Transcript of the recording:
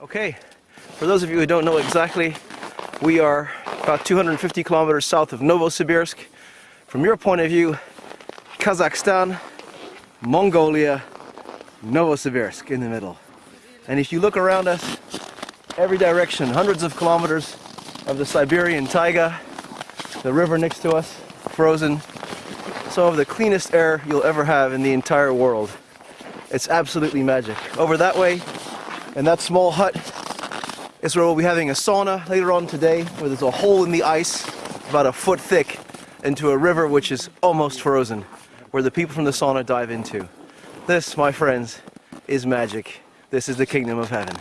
Okay, for those of you who don't know exactly, we are about 250 kilometers south of Novosibirsk. From your point of view, Kazakhstan, Mongolia, Novosibirsk in the middle. And if you look around us, every direction, hundreds of kilometers of the Siberian taiga, the river next to us, frozen, some of the cleanest air you'll ever have in the entire world. It's absolutely magic. Over that way, in that small hut, is where we'll be having a sauna later on today, where there's a hole in the ice about a foot thick into a river which is almost frozen, where the people from the sauna dive into. This, my friends, is magic. This is the kingdom of heaven.